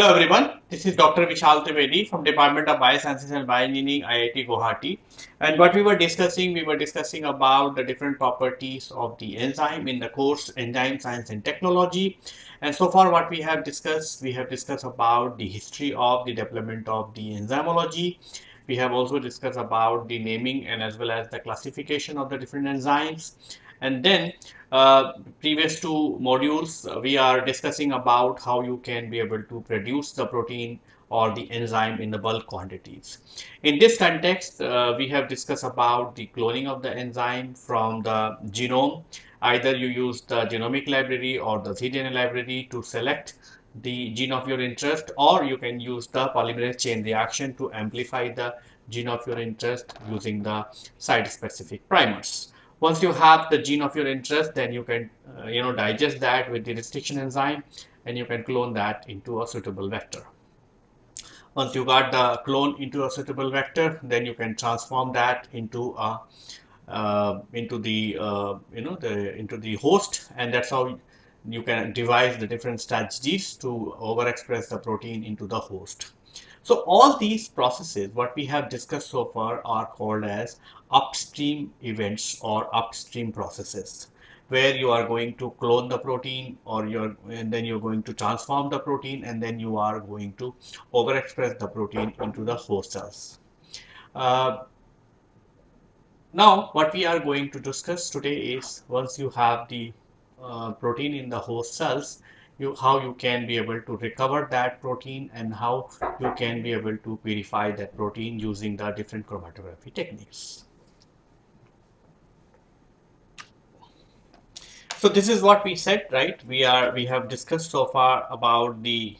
Hello everyone, this is Dr. Vishal Trivedi from Department of Biosciences and Bioengineering, IIT Guwahati. And what we were discussing, we were discussing about the different properties of the enzyme in the course Enzyme Science and Technology. And so far what we have discussed, we have discussed about the history of the development of the enzymology. We have also discussed about the naming and as well as the classification of the different enzymes. And then uh, previous two modules, uh, we are discussing about how you can be able to produce the protein or the enzyme in the bulk quantities. In this context, uh, we have discussed about the cloning of the enzyme from the genome. Either you use the genomic library or the cDNA library to select the gene of your interest or you can use the polymerase chain reaction to amplify the gene of your interest using the site specific primers. Once you have the gene of your interest, then you can, uh, you know, digest that with the restriction enzyme and you can clone that into a suitable vector. Once you got the clone into a suitable vector, then you can transform that into a uh, into the uh, you know the into the host, and that's how you can devise the different strategies to overexpress the protein into the host. So all these processes, what we have discussed so far are called as upstream events or upstream processes where you are going to clone the protein or you're and then you're going to transform the protein and then you are going to overexpress the protein into the host cells. Uh, now what we are going to discuss today is once you have the uh, protein in the host cells you how you can be able to recover that protein and how you can be able to purify that protein using the different chromatography techniques. So this is what we said, right? We are we have discussed so far about the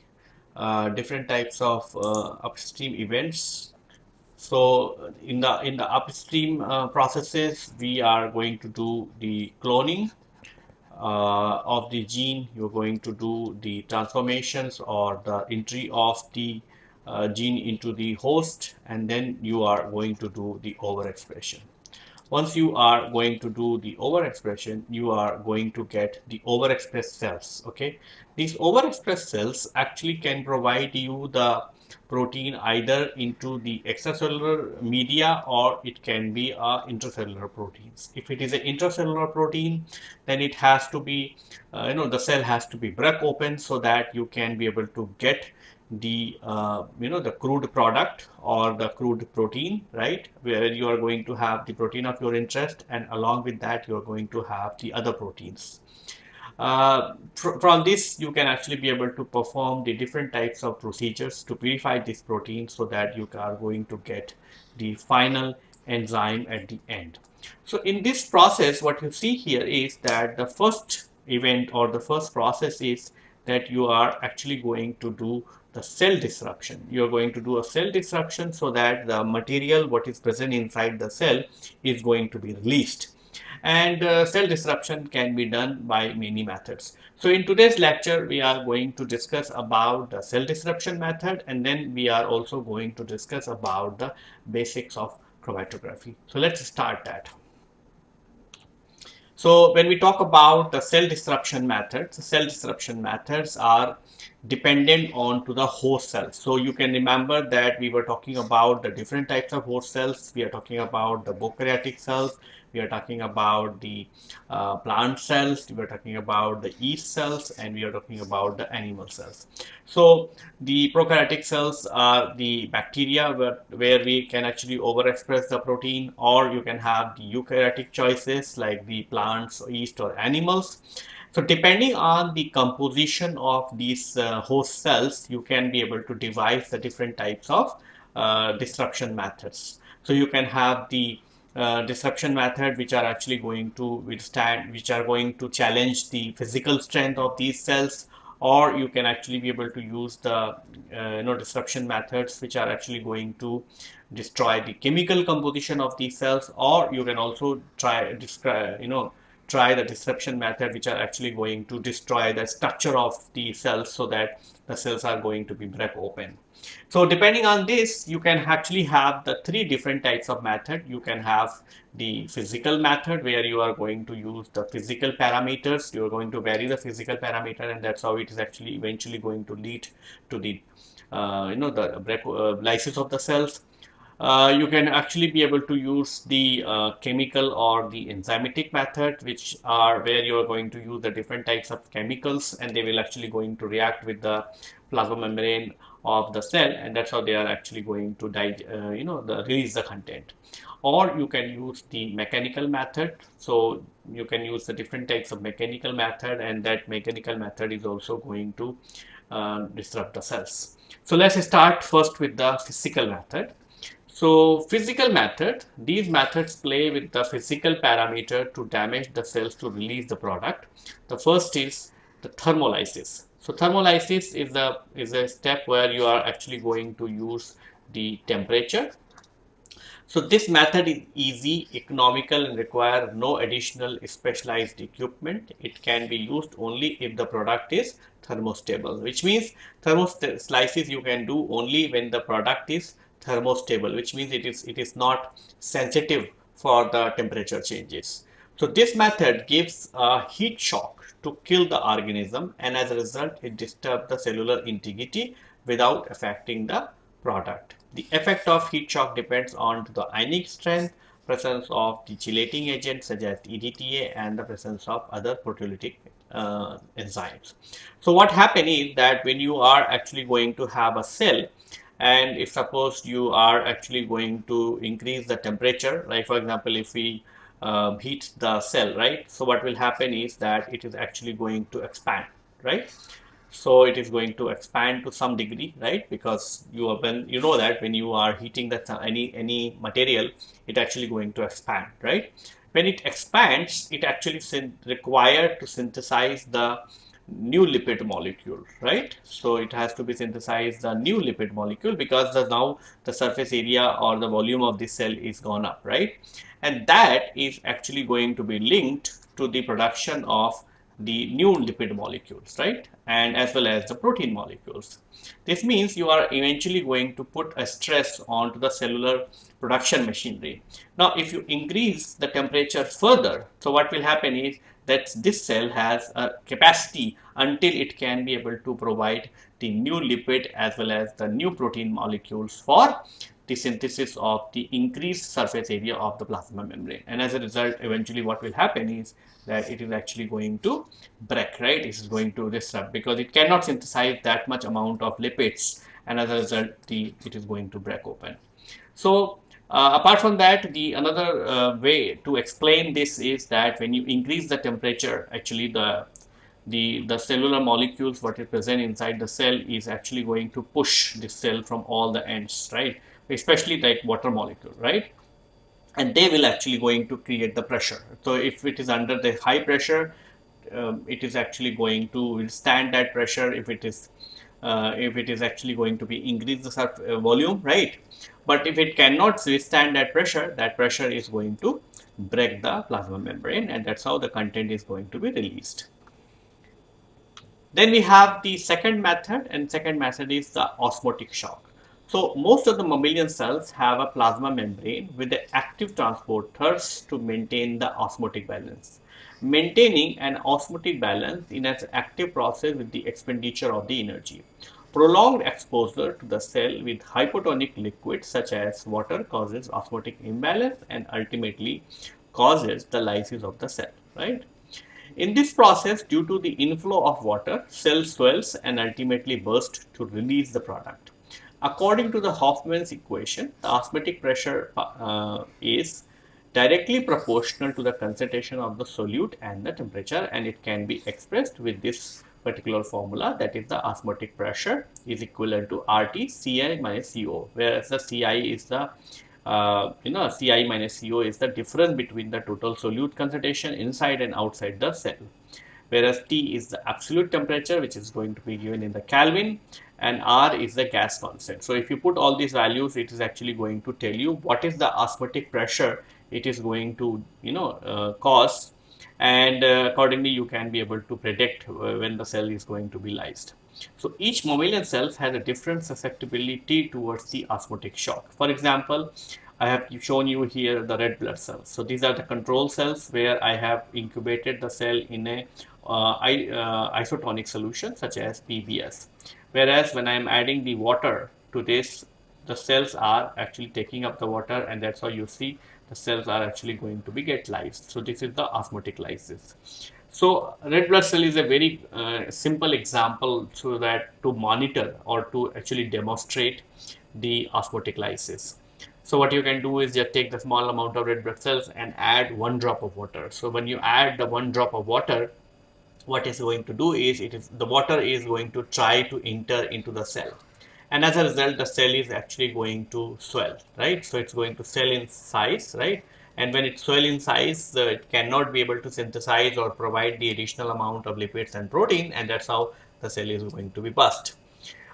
uh, different types of uh, upstream events. So in the in the upstream uh, processes, we are going to do the cloning uh, of the gene you're going to do the transformations or the entry of the uh, gene into the host and then you are going to do the overexpression. Once you are going to do the overexpression you are going to get the overexpressed cells okay? These overexpressed cells actually can provide you the protein either into the extracellular media or it can be a intracellular proteins. If it is an intracellular protein, then it has to be, uh, you know, the cell has to be break open so that you can be able to get the uh, you know the crude product or the crude protein right where you are going to have the protein of your interest and along with that you are going to have the other proteins uh, from this, you can actually be able to perform the different types of procedures to purify this protein so that you are going to get the final enzyme at the end. So in this process, what you see here is that the first event or the first process is that you are actually going to do the cell disruption. You are going to do a cell disruption so that the material what is present inside the cell is going to be released and uh, cell disruption can be done by many methods. So in today's lecture, we are going to discuss about the cell disruption method and then we are also going to discuss about the basics of chromatography. So let's start that. So when we talk about the cell disruption methods, cell disruption methods are dependent on to the host cells. So you can remember that we were talking about the different types of host cells. We are talking about the prokaryotic cells, we are talking about the uh, plant cells, we are talking about the yeast cells, and we are talking about the animal cells. So the prokaryotic cells are the bacteria where, where we can actually overexpress the protein, or you can have the eukaryotic choices like the plants, yeast, or animals. So depending on the composition of these uh, host cells, you can be able to devise the different types of uh, disruption methods. So you can have the uh, disruption method which are actually going to withstand which are going to challenge the physical strength of these cells or you can actually be able to use the uh, you know disruption methods which are actually going to destroy the chemical composition of these cells or you can also try describe you know try the disruption method which are actually going to destroy the structure of the cells so that the cells are going to be break open. So depending on this, you can actually have the three different types of method. You can have the physical method where you are going to use the physical parameters. You are going to vary the physical parameter and that's how it is actually eventually going to lead to the, uh, you know, the uh, lysis of the cells. Uh, you can actually be able to use the uh, chemical or the enzymatic method which are where you are going to use the different types of chemicals and they will actually going to react with the plasma membrane of the cell and that's how they are actually going to uh, you know the release the content. Or you can use the mechanical method. So you can use the different types of mechanical method and that mechanical method is also going to uh, disrupt the cells. So let's start first with the physical method so physical method these methods play with the physical parameter to damage the cells to release the product the first is the thermolysis so thermolysis is the is a step where you are actually going to use the temperature. So this method is easy, economical and require no additional specialized equipment. It can be used only if the product is thermostable, which means thermolysis you can do only when the product is thermostable, which means it is it is not sensitive for the temperature changes. So this method gives a heat shock to kill the organism and as a result it disturbs the cellular integrity without affecting the product. The effect of heat shock depends on the ionic strength, presence of the chelating agents such as EDTA and the presence of other proteolytic uh, enzymes. So what happens is that when you are actually going to have a cell and if suppose you are actually going to increase the temperature like for example if we uh, heat the cell, right? So what will happen is that it is actually going to expand, right? So it is going to expand to some degree, right? Because you when you know that when you are heating that any any material, it actually going to expand, right? When it expands, it actually required to synthesize the new lipid molecule, right? So it has to be synthesized the new lipid molecule because the, now the surface area or the volume of the cell is gone up, right? And that is actually going to be linked to the production of the new lipid molecules, right? And as well as the protein molecules. This means you are eventually going to put a stress onto the cellular production machinery. Now, if you increase the temperature further, so what will happen is that this cell has a capacity until it can be able to provide the new lipid as well as the new protein molecules for the synthesis of the increased surface area of the plasma membrane. And as a result eventually what will happen is that it is actually going to break right? This is going to disrupt because it cannot synthesize that much amount of lipids and as a result the it is going to break open. So uh, apart from that, the another uh, way to explain this is that when you increase the temperature, actually the the the cellular molecules what is present inside the cell is actually going to push the cell from all the ends, right? Especially like water molecule, right? And they will actually going to create the pressure. So if it is under the high pressure, um, it is actually going to withstand that pressure. If it is uh, if it is actually going to be increase the uh, volume, right? But if it cannot withstand that pressure, that pressure is going to break the plasma membrane and that's how the content is going to be released. Then we have the second method and second method is the osmotic shock. So most of the mammalian cells have a plasma membrane with the active transporters to maintain the osmotic balance. Maintaining an osmotic balance in an active process with the expenditure of the energy. Prolonged exposure to the cell with hypotonic liquid such as water causes osmotic imbalance and ultimately causes the lysis of the cell, right? In this process, due to the inflow of water, cell swells and ultimately burst to release the product. According to the Hoffman's equation, the osmotic pressure uh, is directly proportional to the concentration of the solute and the temperature and it can be expressed with this particular formula that is the osmotic pressure is equivalent to RT Ci minus CO whereas the Ci is the uh, you know Ci minus CO is the difference between the total solute concentration inside and outside the cell whereas T is the absolute temperature which is going to be given in the Kelvin and R is the gas constant. So if you put all these values it is actually going to tell you what is the osmotic pressure it is going to you know uh, cause and uh, accordingly you can be able to predict uh, when the cell is going to be lysed. So each mammalian cells has a different susceptibility towards the osmotic shock. For example, I have shown you here the red blood cells. So these are the control cells where I have incubated the cell in a uh, I, uh, isotonic solution such as PBS. Whereas when I am adding the water to this, the cells are actually taking up the water and that's how you see cells are actually going to be get lysed. So this is the osmotic lysis. So red blood cell is a very uh, simple example so that to monitor or to actually demonstrate the osmotic lysis. So what you can do is just take the small amount of red blood cells and add one drop of water. So when you add the one drop of water, what is going to do is it is the water is going to try to enter into the cell and as a result the cell is actually going to swell right? So it's going to swell in size right? And when it swell in size uh, it cannot be able to synthesize or provide the additional amount of lipids and protein and that's how the cell is going to be burst.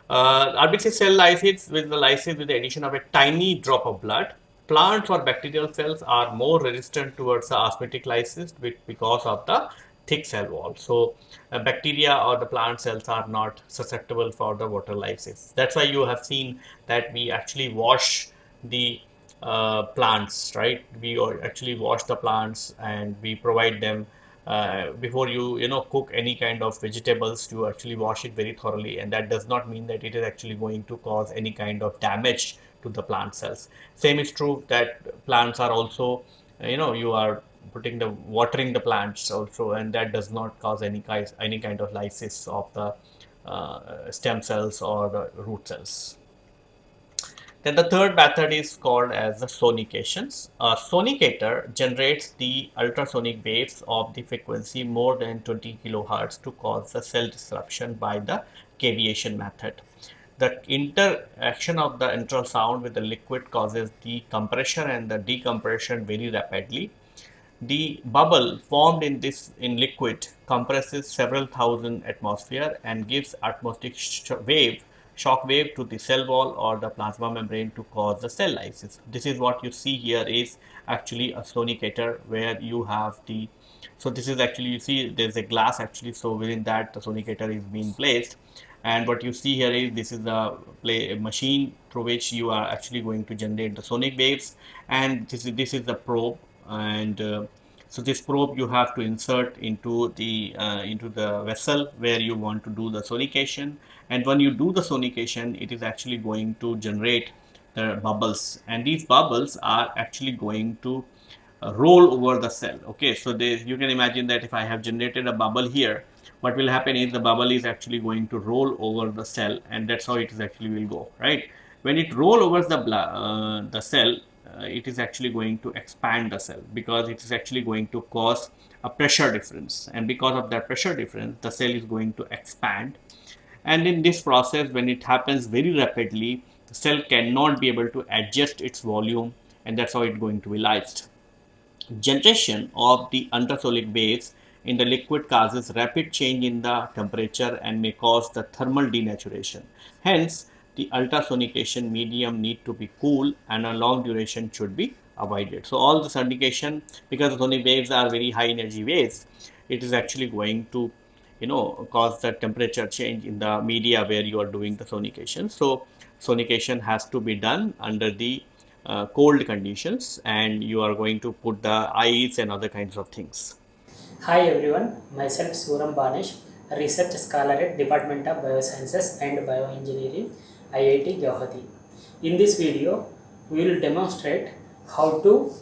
Uh, RBC cell lysis with the lysis with the addition of a tiny drop of blood. Plants or bacterial cells are more resistant towards the osmotic lysis because of the thick cell wall. So uh, bacteria or the plant cells are not susceptible for the water lysis. That's why you have seen that we actually wash the uh, plants, right? We actually wash the plants and we provide them uh, before you you know cook any kind of vegetables you actually wash it very thoroughly and that does not mean that it is actually going to cause any kind of damage to the plant cells same is true that plants are also you know you are putting the watering the plants also and that does not cause any kind any kind of lysis of the uh, stem cells or the root cells then the third method is called as the sonications. A sonicator generates the ultrasonic waves of the frequency more than 20 kilohertz to cause the cell disruption by the cavitation method. The interaction of the ultrasound with the liquid causes the compression and the decompression very rapidly the bubble formed in this in liquid compresses several thousand atmosphere and gives atmospheric sh wave shock wave to the cell wall or the plasma membrane to cause the cell lysis. This is what you see here is actually a sonicator where you have the so this is actually you see there's a glass actually so within that the sonicator is being placed and what you see here is this is the play machine through which you are actually going to generate the sonic waves and this is this is the probe and uh, so this probe you have to insert into the uh, into the vessel where you want to do the sonication. And when you do the sonication it is actually going to generate the bubbles. And these bubbles are actually going to uh, roll over the cell. Okay so there you can imagine that if I have generated a bubble here what will happen is the bubble is actually going to roll over the cell and that's how it is actually will go right? When it roll over the uh, the cell Uh, it is actually going to expand the cell because it is actually going to cause a pressure difference and because of that pressure difference the cell is going to expand and in this process when it happens very rapidly the cell cannot be able to adjust its volume and that's how it's going to be lysed. Generation of the ultrasonic waves in the liquid causes rapid change in the temperature and may cause the thermal denaturation. Hence, the ultrasonication medium need to be cool and a long duration should be avoided. So all the sonication because the sonic waves are very high energy waves, it is actually going to you know cause the temperature change in the media where you are doing the sonication. So sonication has to be done under the uh, cold conditions and you are going to put the ice and other kinds of things. Hi everyone, myself Suram Banish, research scholar at Department of Biosciences and Bioengineering IIT Guwahati. In this video, we will demonstrate how to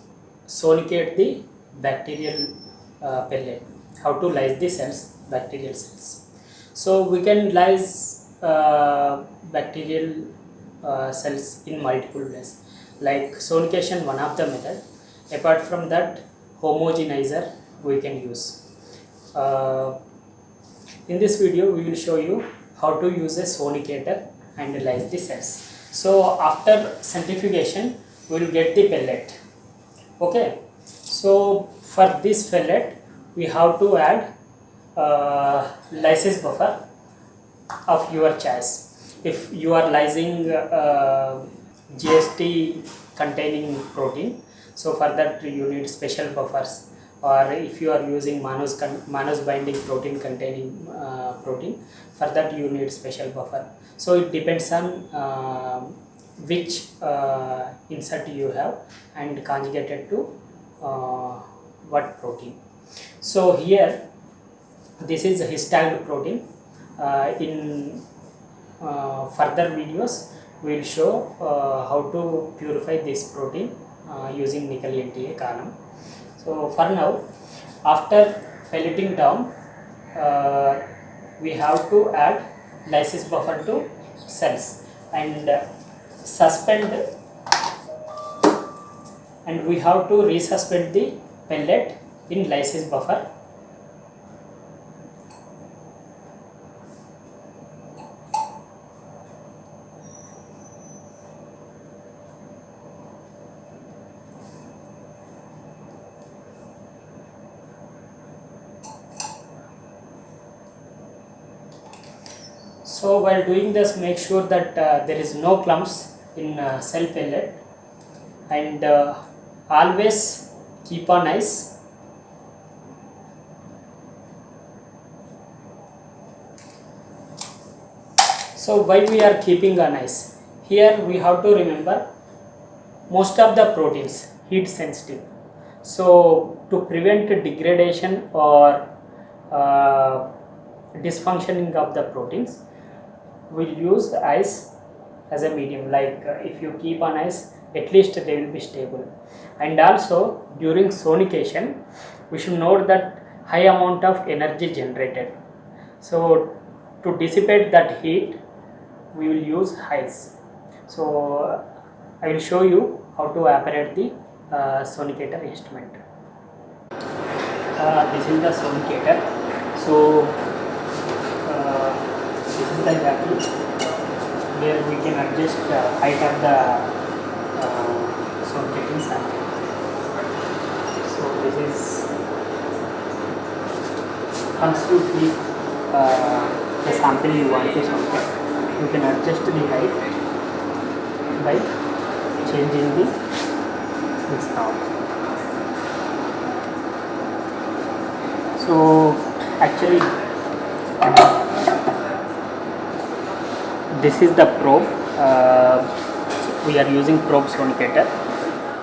sonicate the bacterial uh, pellet, how to lyse the cells, bacterial cells. So we can lyse uh, bacterial uh, cells in multiple ways, like sonication one of the method. Apart from that, homogenizer we can use. Uh, in this video, we will show you how to use a sonicator and lyse the cells. So after centrifugation we will get the pellet. Okay. So for this pellet we have to add uh, lysis buffer of your choice. If you are lysing uh, GST containing protein, so for that you need special buffers or if you are using mannose, mannose binding protein containing uh, protein for that you need special buffer. So it depends on uh, which uh, insert you have and conjugated to uh, what protein. So here this is a histided protein. Uh, in uh, further videos we will show how to purify this protein using nickel NTA column so for now after pelleting down uh, we have to add lysis buffer to cells and uh, suspend and we have to resuspend the pellet in lysis buffer So while doing this make sure that uh, there is no clumps in uh, cell pellet and uh, always keep on ice. So why we are keeping on ice? Here we have to remember most of the proteins heat sensitive. So to prevent degradation or uh, dysfunctioning of the proteins will use the ice as a medium. Like uh, if you keep on ice at least they will be stable. And also during sonication we should note that high amount of energy generated. So to dissipate that heat we will use ice. So I will show you how to operate the uh, sonicator instrument. Uh, this is the sonicator. So the where we can adjust the height of the uh, sonicating sample. So this is keep uh, the sample you want to sonicate, you can adjust the height by changing the this knob. So actually this is the probe. Uh, we are using probe sonicator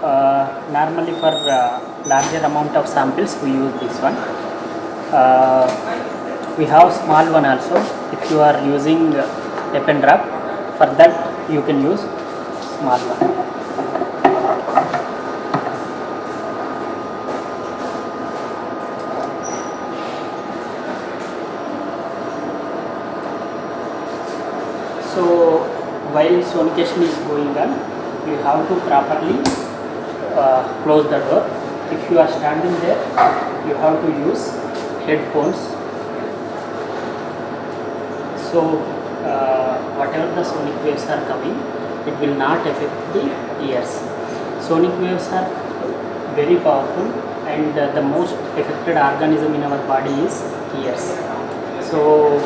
uh, normally for uh, larger amount of samples we use this one. Uh, we have small one also. If you are using a pen drop for that you can use small one so while sonication is going on you have to properly uh, close the door. If you are standing there you have to use headphones. So uh, whatever the sonic waves are coming it will not affect the ears. Sonic waves are very powerful and uh, the most affected organism in our body is ears. So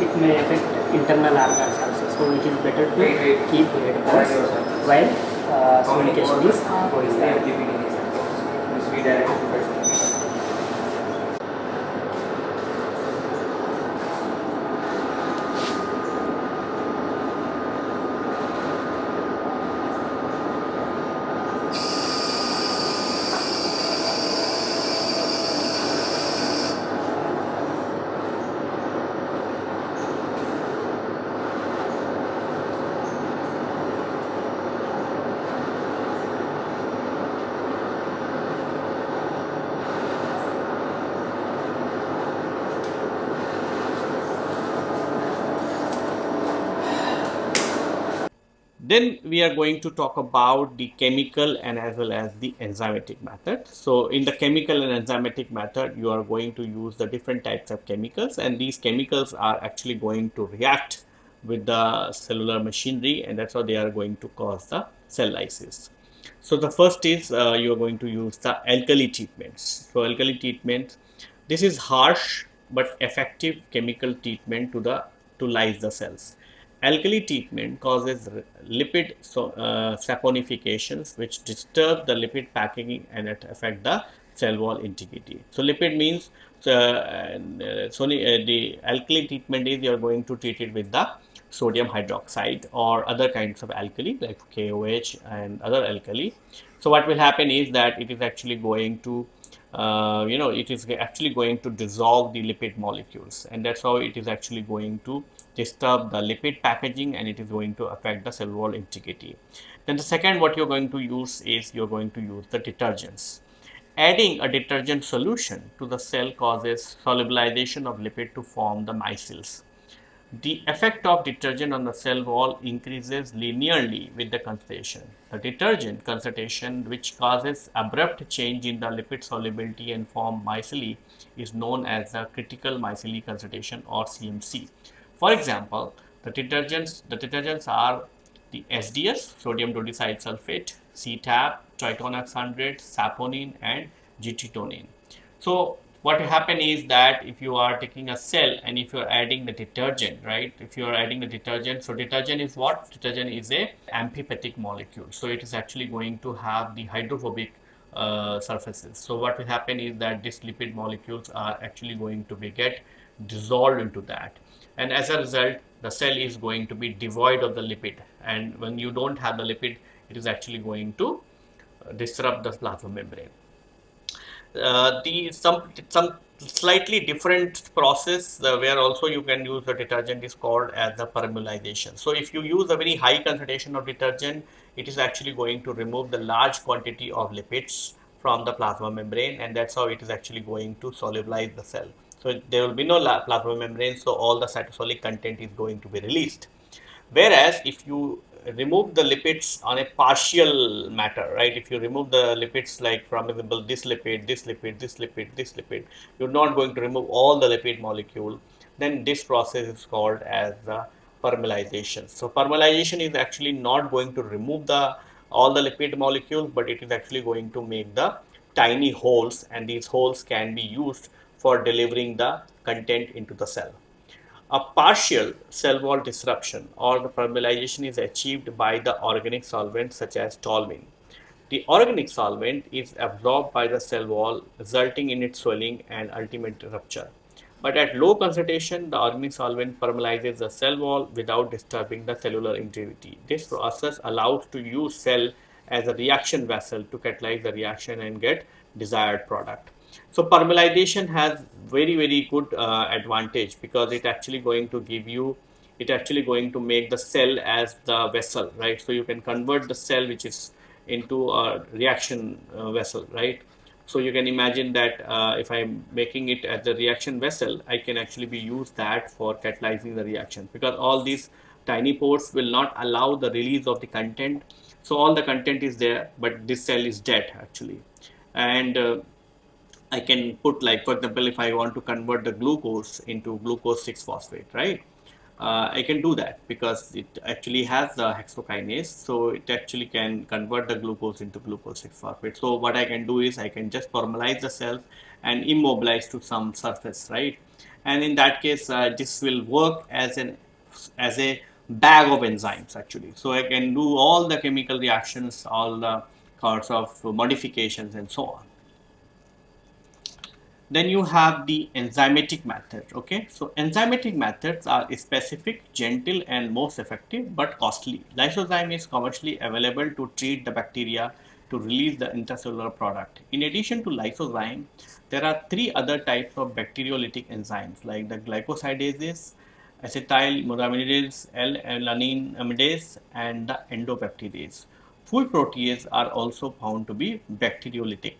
it may affect internal organs. So it is better to keep headphones while uh, sonication is going on. We are going to talk about the chemical and as well as the enzymatic method. So in the chemical and enzymatic method, you are going to use the different types of chemicals and these chemicals are actually going to react with the cellular machinery and that's how they are going to cause the cell lysis. So the first is uh, you are going to use the alkali treatments. So alkali treatment, this is harsh but effective chemical treatment to the to lyse the cells. Alkali treatment causes lipid so, uh, saponifications which disturb the lipid packing and it affect the cell wall integrity. So lipid means uh, uh, so the alkali treatment is you are going to treat it with the sodium hydroxide or other kinds of alkali like KOH and other alkali. So what will happen is that it is actually going to uh, you know it is actually going to dissolve the lipid molecules and that's how it is actually going to disturb the lipid packaging and it is going to affect the cell wall integrity. Then the second what you're going to use is you're going to use the detergents. Adding a detergent solution to the cell causes solubilization of lipid to form the micelles. The effect of detergent on the cell wall increases linearly with the concentration. The detergent concentration which causes abrupt change in the lipid solubility and form micelle is known as the critical micelle concentration or CMC. For example, the detergents, the detergents are the SDS, sodium dodecyl sulfate, CTAB, tritonex 100, saponin and gitonin. So what happen is that if you are taking a cell and if you are adding the detergent right if you are adding the detergent so detergent is what? Detergent is a amphipathic molecule. So it is actually going to have the hydrophobic uh, surfaces. So what will happen is that these lipid molecules are actually going to be get dissolved into that and as a result the cell is going to be devoid of the lipid and when you don't have the lipid it is actually going to uh, disrupt the plasma membrane uh, the some some slightly different process uh, where also you can use the detergent is called as the permeabilization. So if you use a very high concentration of detergent, it is actually going to remove the large quantity of lipids from the plasma membrane and that's how it is actually going to solubilize the cell. So there will be no plasma membrane, so all the cytosolic content is going to be released. Whereas if you remove the lipids on a partial matter, right? If you remove the lipids like from example this lipid, this lipid, this lipid, this lipid, you're not going to remove all the lipid molecule, then this process is called as the permeabilization. So permeabilization is actually not going to remove the all the lipid molecules, but it is actually going to make the tiny holes and these holes can be used for delivering the content into the cell. A partial cell wall disruption or the permeabilization is achieved by the organic solvent such as toluene. The organic solvent is absorbed by the cell wall resulting in its swelling and ultimate rupture. But at low concentration, the organic solvent permeabilizes the cell wall without disturbing the cellular integrity. This process allows to use cell as a reaction vessel to catalyze the reaction and get desired product. So permeabilization has very very good uh, advantage because it actually going to give you it actually going to make the cell as the vessel right? So you can convert the cell which is into a reaction uh, vessel right? So you can imagine that uh, if I'm making it as a reaction vessel I can actually be use that for catalyzing the reaction because all these tiny pores will not allow the release of the content. So all the content is there but this cell is dead actually. And uh, I can put like for example if I want to convert the glucose into glucose 6 phosphate right? Uh, I can do that because it actually has the hexokinase so it actually can convert the glucose into glucose 6 phosphate. So what I can do is I can just formalize the cells and immobilize to some surface right? And in that case uh, this will work as an as a bag of enzymes actually. So I can do all the chemical reactions all the sorts of modifications and so on then you have the enzymatic method okay? So enzymatic methods are specific gentle and most effective but costly. Lysozyme is commercially available to treat the bacteria to release the intracellular product. In addition to lysozyme there are three other types of bacteriolytic enzymes like the glycosidases acetyl moraminidase l-alanine amidase and the endobacterase food proteases are also found to be bacteriolytic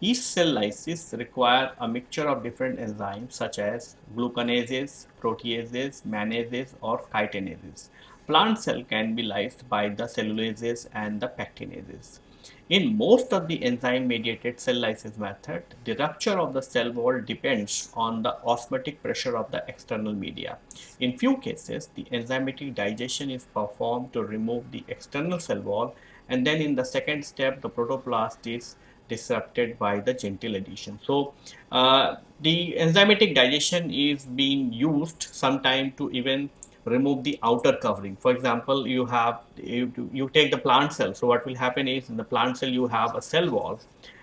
each cell lysis require a mixture of different enzymes such as glucanases, proteases, manases or chitinases. Plant cell can be lysed by the cellulases and the pectinases. In most of the enzyme-mediated cell lysis method, the rupture of the cell wall depends on the osmotic pressure of the external media. In few cases, the enzymatic digestion is performed to remove the external cell wall and then in the second step, the protoplast is disrupted by the gentle addition. So uh, the enzymatic digestion is being used sometime to even remove the outer covering. For example, you have you, you take the plant cell. So what will happen is in the plant cell you have a cell wall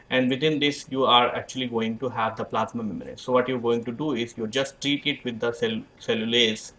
and within this you are actually going to have the plasma membrane. So what you're going to do is you just treat it with the cell cellulase.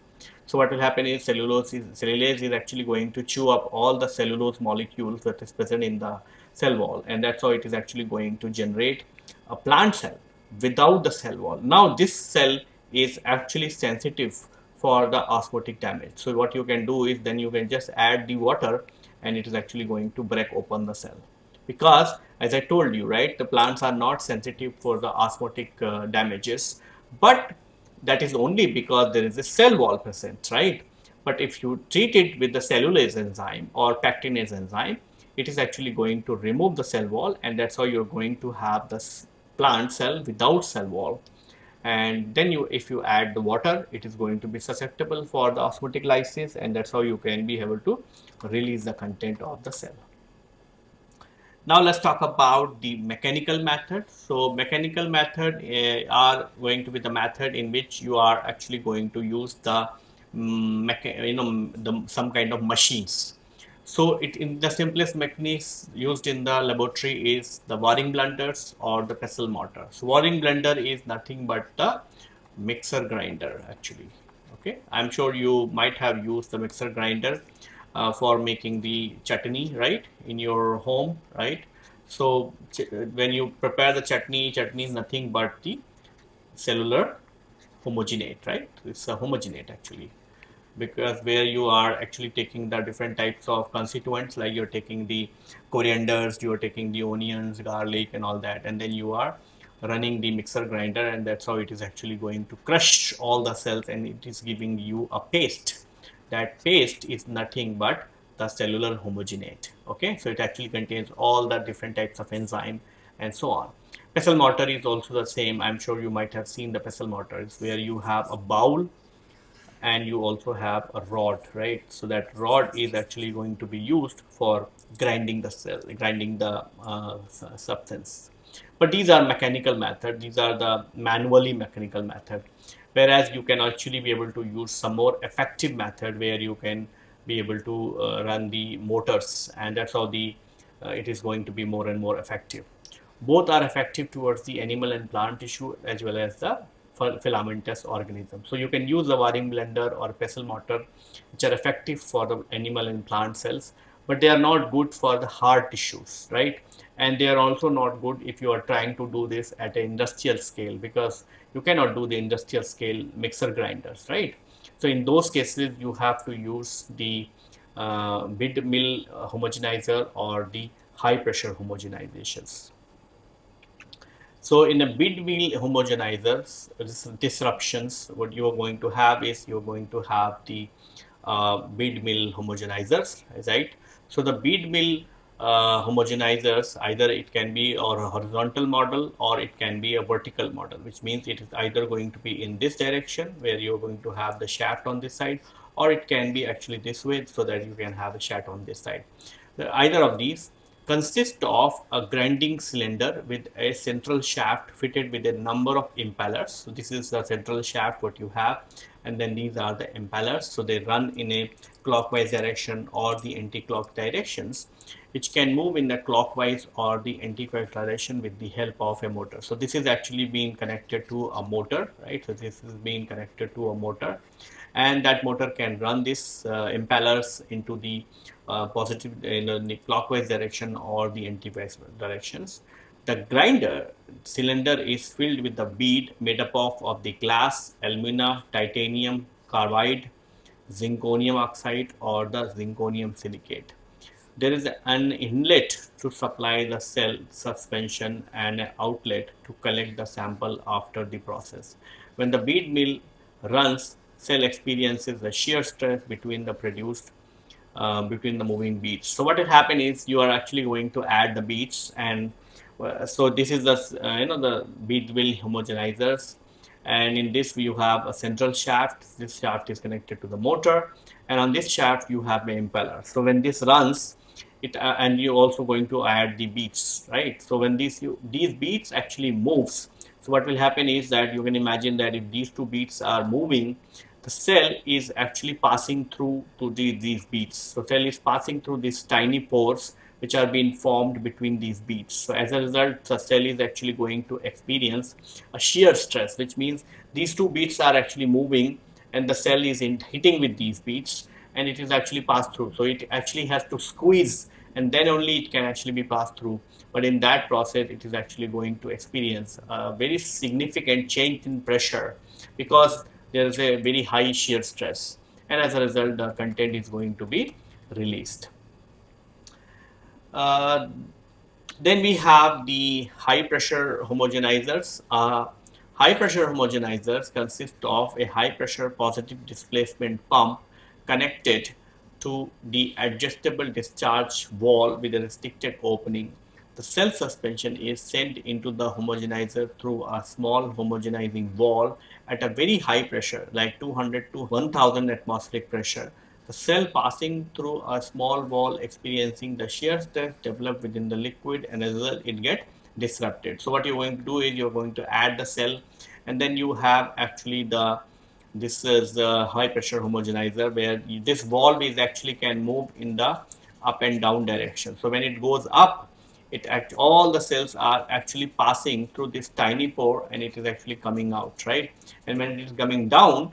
So what will happen is cellulose is, cellulase is actually going to chew up all the cellulose molecules that is present in the cell wall and that's how it is actually going to generate a plant cell without the cell wall. Now this cell is actually sensitive for the osmotic damage. So what you can do is then you can just add the water and it is actually going to break open the cell. Because as I told you, right, the plants are not sensitive for the osmotic uh, damages, but that is only because there is a cell wall present, right? But if you treat it with the cellulase enzyme or pectinase enzyme, it is actually going to remove the cell wall and that's how you're going to have the plant cell without cell wall. And then you if you add the water it is going to be susceptible for the osmotic lysis and that's how you can be able to release the content of the cell. Now let's talk about the mechanical method. So mechanical method uh, are going to be the method in which you are actually going to use the um, you know the, some kind of machines so it in the simplest mechanism used in the laboratory is the Waring blenders or the pestle mortar. So Waring blender is nothing but the mixer grinder actually. Okay, I'm sure you might have used the mixer grinder uh, for making the chutney right in your home right. So when you prepare the chutney, chutney is nothing but the cellular homogenate right. It's a homogenate actually because where you are actually taking the different types of constituents like you're taking the corianders you're taking the onions garlic and all that and then you are running the mixer grinder and that's how it is actually going to crush all the cells and it is giving you a paste. That paste is nothing but the cellular homogenate okay? So it actually contains all the different types of enzyme and so on. Pestle mortar is also the same. I'm sure you might have seen the pestle mortars where you have a bowl and you also have a rod right? So that rod is actually going to be used for grinding the cell grinding the uh, substance. But these are mechanical method these are the manually mechanical method. Whereas you can actually be able to use some more effective method where you can be able to uh, run the motors and that's how the uh, it is going to be more and more effective. Both are effective towards the animal and plant tissue as well as the filamentous organism. So you can use a Waring blender or pestle mortar which are effective for the animal and plant cells but they are not good for the hard tissues right and they are also not good if you are trying to do this at an industrial scale because you cannot do the industrial scale mixer grinders right. So in those cases you have to use the uh, bead mill homogenizer or the high pressure homogenizations. So in a bead mill homogenizers, disruptions, what you are going to have is you're going to have the uh, bead mill homogenizers, right? So the bead mill uh, homogenizers, either it can be or a horizontal model or it can be a vertical model, which means it is either going to be in this direction where you're going to have the shaft on this side or it can be actually this way so that you can have a shaft on this side. Either of these consist of a grinding cylinder with a central shaft fitted with a number of impellers. So this is the central shaft what you have and then these are the impellers. So they run in a clockwise direction or the anti-clock directions which can move in the clockwise or the anti-clockwise direction with the help of a motor. So this is actually being connected to a motor, right? So this is being connected to a motor and that motor can run these uh, impellers into the Uh, positive in the clockwise direction or the anti-clockwise directions. The grinder cylinder is filled with the bead made up of, of the glass, alumina, titanium, carbide, zirconium oxide or the zirconium silicate. There is an inlet to supply the cell suspension and an outlet to collect the sample after the process. When the bead mill runs, cell experiences the shear stress between the produced uh, between the moving beads. So what will happen is you are actually going to add the beads and uh, so this is the uh, you know the bead mill homogenizers and in this you have a central shaft. This shaft is connected to the motor. And on this shaft you have the impeller. So when this runs it uh, and you're also going to add the beads right? So when these you, these beads actually moves so what will happen is that you can imagine that if these two beads are moving cell is actually passing through to the, these beads. So cell is passing through these tiny pores which are being formed between these beads. So as a result, the cell is actually going to experience a shear stress, which means these two beads are actually moving and the cell is in hitting with these beads and it is actually passed through. So it actually has to squeeze and then only it can actually be passed through. But in that process, it is actually going to experience a very significant change in pressure because there is a very high shear stress and as a result the content is going to be released. Uh, then we have the high pressure homogenizers. Uh, high pressure homogenizers consist of a high pressure positive displacement pump connected to the adjustable discharge valve with a restricted opening. The cell suspension is sent into the homogenizer through a small homogenizing valve at a very high pressure like 200 to 1000 atmospheric pressure the cell passing through a small valve experiencing the shear stress developed within the liquid and as result it get disrupted. So what you're going to do is you're going to add the cell and then you have actually the this is the high pressure homogenizer where this valve is actually can move in the up and down direction. So when it goes up it act all the cells are actually passing through this tiny pore and it is actually coming out right and when it is coming down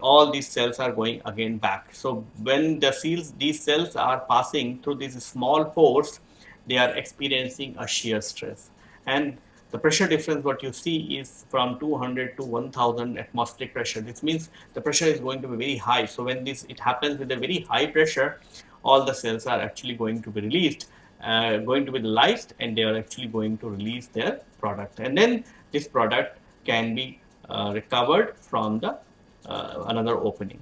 all these cells are going again back. So when the cells, these cells are passing through these small pores, they are experiencing a shear stress. And the pressure difference what you see is from 200 to 1000 atmospheric pressure. This means the pressure is going to be very high. So when this it happens with a very high pressure, all the cells are actually going to be released, uh, going to be lysed and they are actually going to release their product. And then this product can be uh, recovered from the uh, another opening.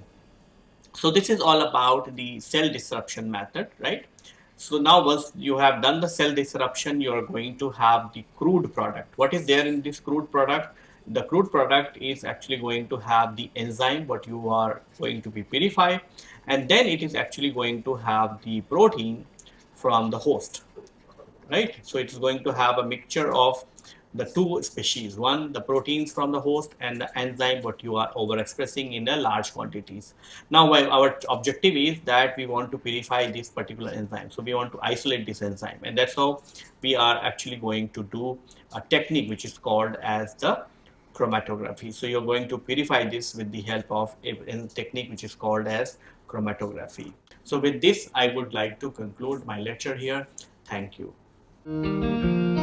So this is all about the cell disruption method, right? So now once you have done the cell disruption, you are going to have the crude product. What is there in this crude product? The crude product is actually going to have the enzyme, what you are going to be purified, and then it is actually going to have the protein from the host, right? So it is going to have a mixture of the two species. One the proteins from the host and the enzyme what you are overexpressing in the large quantities. Now our objective is that we want to purify this particular enzyme so we want to isolate this enzyme. And that's how we are actually going to do a technique which is called as the chromatography. So you're going to purify this with the help of a, a technique which is called as chromatography so with this i would like to conclude my lecture here. Thank you